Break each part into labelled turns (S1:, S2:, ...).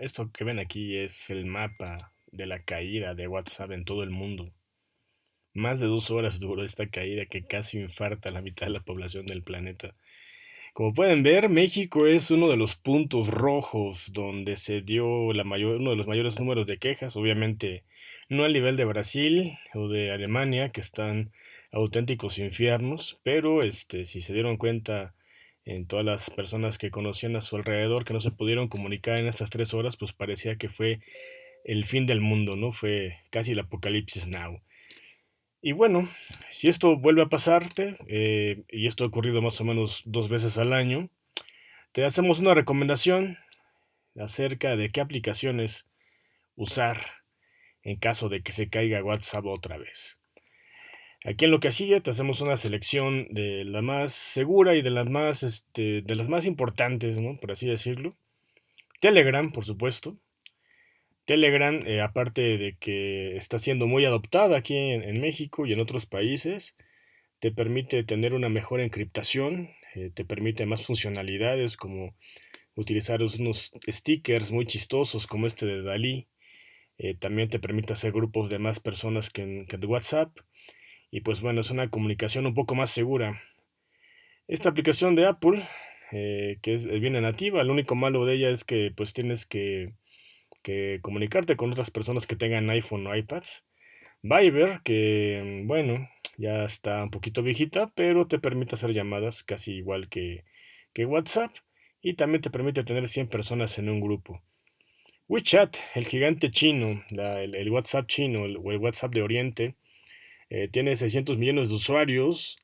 S1: Esto que ven aquí es el mapa de la caída de WhatsApp en todo el mundo. Más de dos horas duró esta caída que casi infarta a la mitad de la población del planeta. Como pueden ver, México es uno de los puntos rojos donde se dio la mayor, uno de los mayores números de quejas. Obviamente no al nivel de Brasil o de Alemania, que están auténticos infiernos, pero este, si se dieron cuenta en todas las personas que conocían a su alrededor que no se pudieron comunicar en estas tres horas, pues parecía que fue el fin del mundo, ¿no? Fue casi el apocalipsis now. Y bueno, si esto vuelve a pasarte, eh, y esto ha ocurrido más o menos dos veces al año, te hacemos una recomendación acerca de qué aplicaciones usar en caso de que se caiga WhatsApp otra vez. Aquí en lo que sigue te hacemos una selección de la más segura y de las más, este, de las más importantes, ¿no? Por así decirlo. Telegram, por supuesto. Telegram, eh, aparte de que está siendo muy adoptada aquí en, México y en otros países, te permite tener una mejor encriptación, eh, te permite más funcionalidades como utilizar unos stickers muy chistosos como este de Dalí. Eh, también te permite hacer grupos de más personas que en, que WhatsApp. Y pues bueno, es una comunicación un poco más segura. Esta aplicación de Apple, que es, viene nativa, lo único malo de ella es que pues tienes que comunicarte con otras personas que tengan iPhone o iPads. Viber, que bueno, ya está un poquito viejita, pero te permite hacer llamadas casi igual que, que WhatsApp y también te permite tener 100 personas en un grupo. WeChat, el gigante chino, el, WhatsApp chino o el WhatsApp de Oriente, eh, tiene 600 millones de usuarios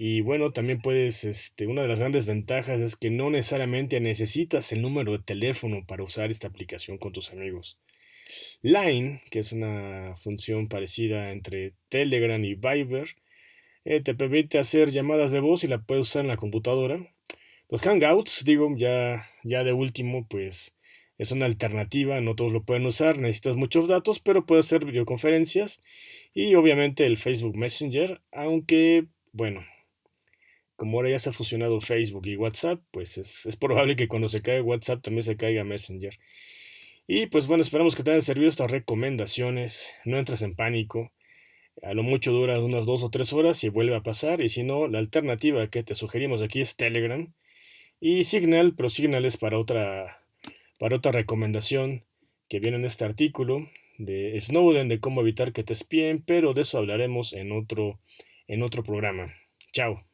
S1: y bueno, también puedes, este, una de las grandes ventajas es que no necesariamente necesitas el número de teléfono para usar esta aplicación con tus amigos. Line, que es una función parecida entre Telegram y Viber, eh, te permite hacer llamadas de voz y la puedes usar en la computadora. Los Hangouts, digo, ya, ya de último, pues es una alternativa, no todos lo pueden usar, necesitas muchos datos, pero puedes hacer videoconferencias y obviamente el Facebook Messenger, aunque, bueno, como ahora ya se ha fusionado Facebook y WhatsApp, pues es, probable que cuando se caiga WhatsApp también se caiga Messenger. Y pues bueno, esperamos que te hayan servido estas recomendaciones. No entres en pánico. A lo mucho dura unas dos o tres horas y vuelve a pasar. Y si no, la alternativa que te sugerimos aquí es Telegram. Y Signal, pero Signal es para otra, para otra recomendación que viene en este artículo de Snowden, de cómo evitar que te espíen, pero de eso hablaremos en otro, en otro programa. Chao.